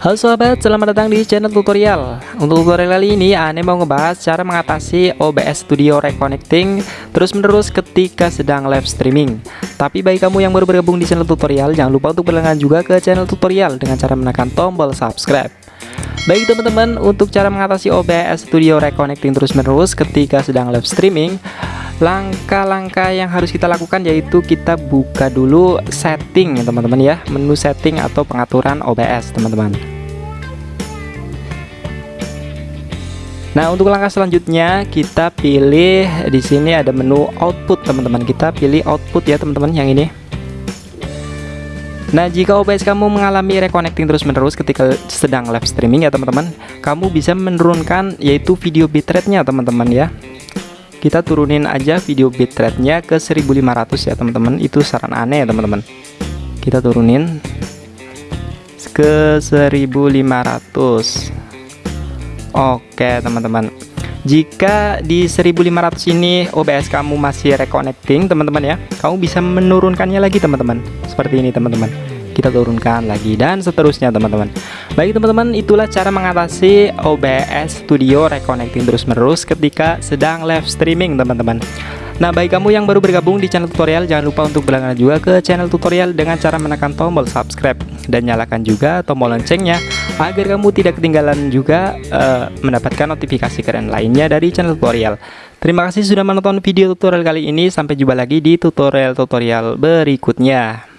Halo sahabat, selamat datang di channel tutorial. Untuk tutorial kali ini, Ane mau ngebahas cara mengatasi OBS Studio Reconnecting Terus-menerus ketika sedang live streaming. Tapi bagi kamu yang baru bergabung di channel tutorial Jangan lupa untuk berlangganan juga ke channel tutorial Dengan cara menekan tombol subscribe. Baik teman-teman, untuk cara mengatasi OBS Studio Reconnecting terus-menerus ketika sedang live streaming Langkah-langkah yang harus kita lakukan yaitu kita buka dulu setting ya teman-teman ya Menu setting atau pengaturan OBS teman-teman Nah, untuk langkah selanjutnya kita pilih di sini ada menu output, teman-teman. Kita pilih output ya, teman-teman, yang ini. Nah, jika OBS kamu mengalami reconnecting terus-menerus ketika sedang live streaming ya, teman-teman, kamu bisa menurunkan yaitu video bitrate-nya, teman-teman ya. Kita turunin aja video bitrate-nya ke 1500 ya, teman-teman. Itu saran aneh ya, teman-teman. Kita turunin ke 1500 Oke teman-teman jika di 1500 ini OBS kamu masih reconnecting teman-teman ya kamu bisa menurunkannya lagi teman-teman seperti ini teman-teman kita turunkan lagi dan seterusnya teman-teman baik teman-teman itulah cara mengatasi OBS Studio reconnecting terus-menerus ketika sedang live streaming teman-teman Nah bagi kamu yang baru bergabung di channel tutorial jangan lupa untuk berlangganan juga ke channel tutorial dengan cara menekan tombol subscribe dan nyalakan juga tombol loncengnya agar kamu tidak ketinggalan juga uh, mendapatkan notifikasi keren lainnya dari channel tutorial. Terima kasih sudah menonton video tutorial kali ini. Sampai jumpa lagi di tutorial-tutorial berikutnya.